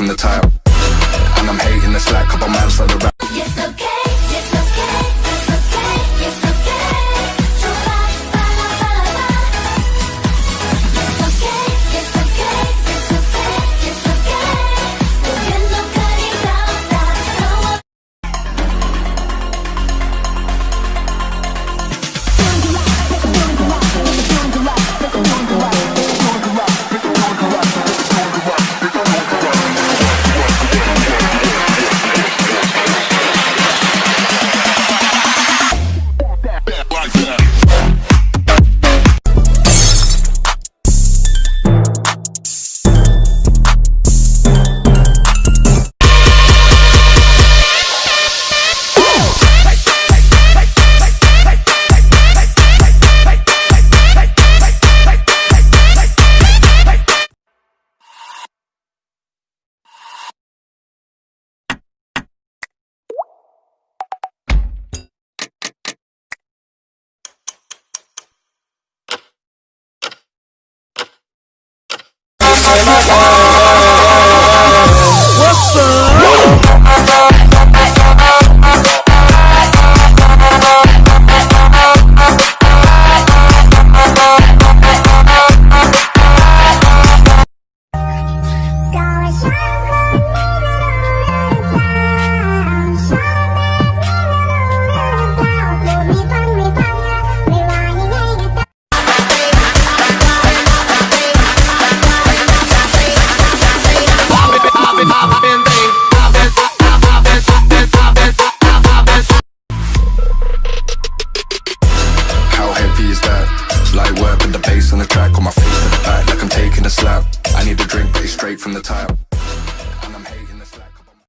from the tile. 别卖关 my face to the back like I'm taking a slap I need a drink, but it's straight from the tap And I'm hating this